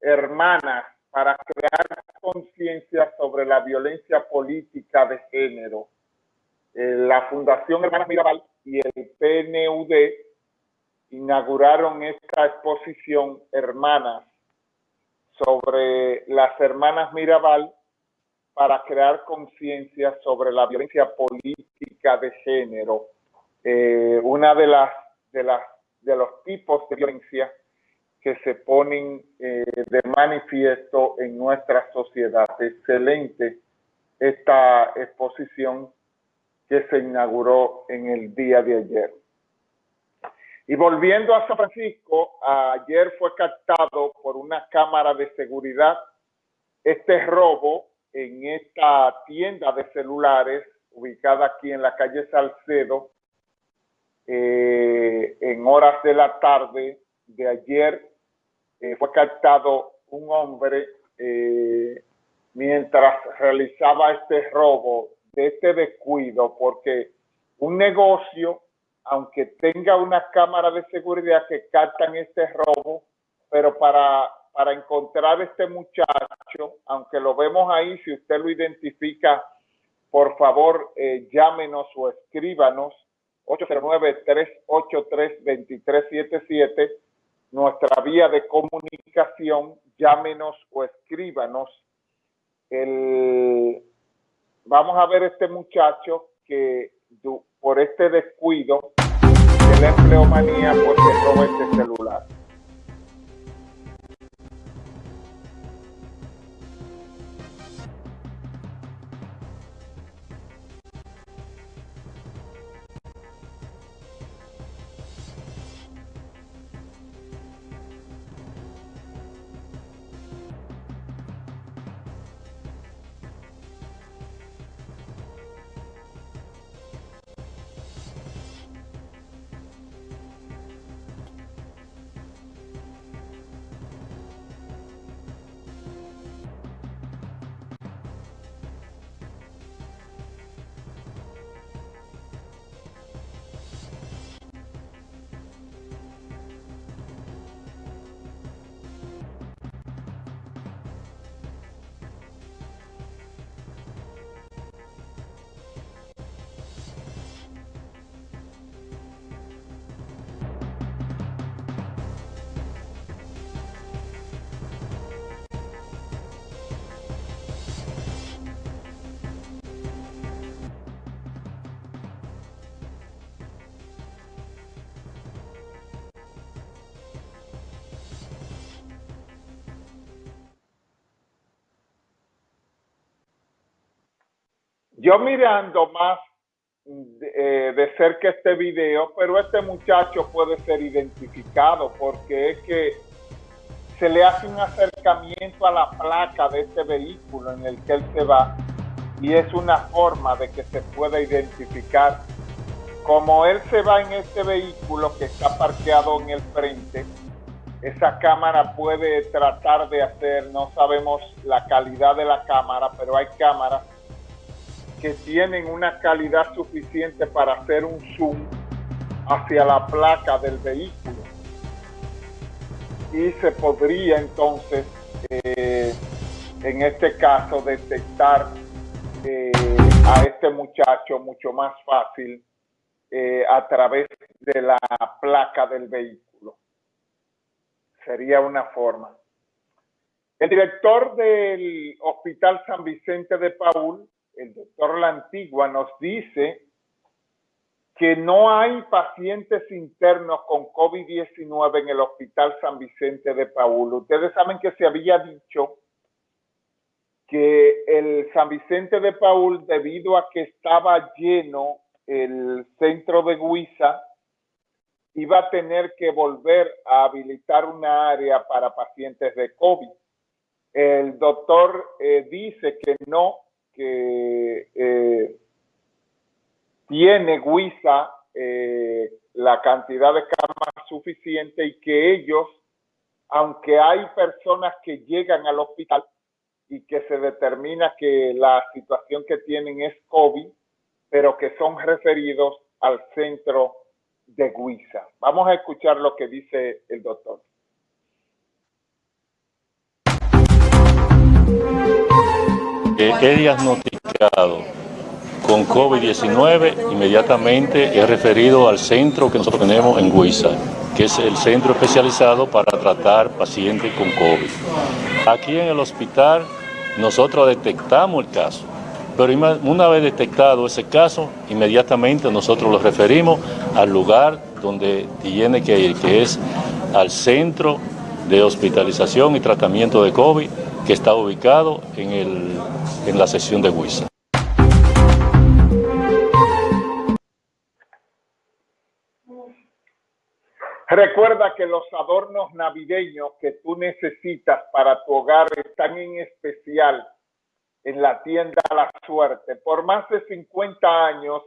Hermanas para crear conciencia sobre la violencia política de género. Eh, la Fundación Hermanas Mirabal y el PNUD inauguraron esta exposición Hermanas sobre las hermanas Mirabal para crear conciencia sobre la violencia política de género. Eh, una de las, de las de los tipos de violencia que se ponen eh, de manifiesto en nuestra sociedad. Excelente esta exposición que se inauguró en el día de ayer. Y volviendo a San Francisco, ayer fue captado por una cámara de seguridad este robo en esta tienda de celulares ubicada aquí en la calle Salcedo eh, en horas de la tarde de ayer eh, fue captado un hombre eh, mientras realizaba este robo, de este descuido, porque un negocio, aunque tenga una cámara de seguridad que captan este robo, pero para, para encontrar este muchacho, aunque lo vemos ahí, si usted lo identifica, por favor, eh, llámenos o escríbanos 809-383-2377 nuestra vía de comunicación, llámenos o escríbanos. El, vamos a ver este muchacho que por este descuido de la empleomanía, pues se roba este celular. Yo mirando más eh, de cerca este video, pero este muchacho puede ser identificado porque es que se le hace un acercamiento a la placa de este vehículo en el que él se va y es una forma de que se pueda identificar. Como él se va en este vehículo que está parqueado en el frente, esa cámara puede tratar de hacer, no sabemos la calidad de la cámara, pero hay cámaras que tienen una calidad suficiente para hacer un zoom hacia la placa del vehículo. Y se podría entonces, eh, en este caso, detectar eh, a este muchacho mucho más fácil eh, a través de la placa del vehículo. Sería una forma. El director del Hospital San Vicente de Paul, el doctor La Antigua nos dice que no hay pacientes internos con COVID-19 en el Hospital San Vicente de Paul. Ustedes saben que se había dicho que el San Vicente de Paul, debido a que estaba lleno el centro de Guisa, iba a tener que volver a habilitar una área para pacientes de COVID. El doctor eh, dice que no, que eh, tiene Huiza eh, la cantidad de camas suficiente y que ellos, aunque hay personas que llegan al hospital y que se determina que la situación que tienen es COVID, pero que son referidos al centro de Guisa. Vamos a escuchar lo que dice el doctor he diagnosticado con COVID-19, inmediatamente he referido al centro que nosotros tenemos en Huiza, que es el centro especializado para tratar pacientes con COVID. Aquí en el hospital nosotros detectamos el caso, pero una vez detectado ese caso, inmediatamente nosotros lo referimos al lugar donde tiene que ir, que es al centro de hospitalización y tratamiento de COVID que está ubicado en, el, en la sección de Huiza. Recuerda que los adornos navideños que tú necesitas para tu hogar están en especial en la tienda La Suerte. Por más de 50 años